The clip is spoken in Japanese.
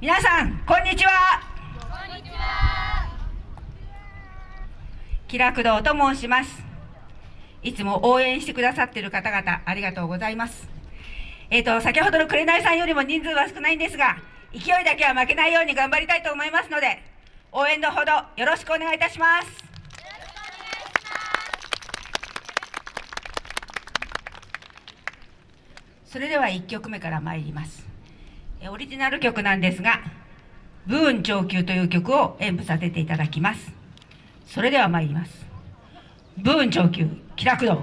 皆さんこんにちは。こんにちは。気楽堂と申します。いつも応援してくださっている方々ありがとうございます。えっ、と先ほどの紅さんよりも人数は少ないんですが勢いだけは負けないように頑張りたいと思いますので応援のほどよろしくお願いいたします。それでは1曲目から参ります。オリジナル曲なんですが「ブーン上級」という曲を演舞させていただきます。それでは参ります。ブーン上級気楽堂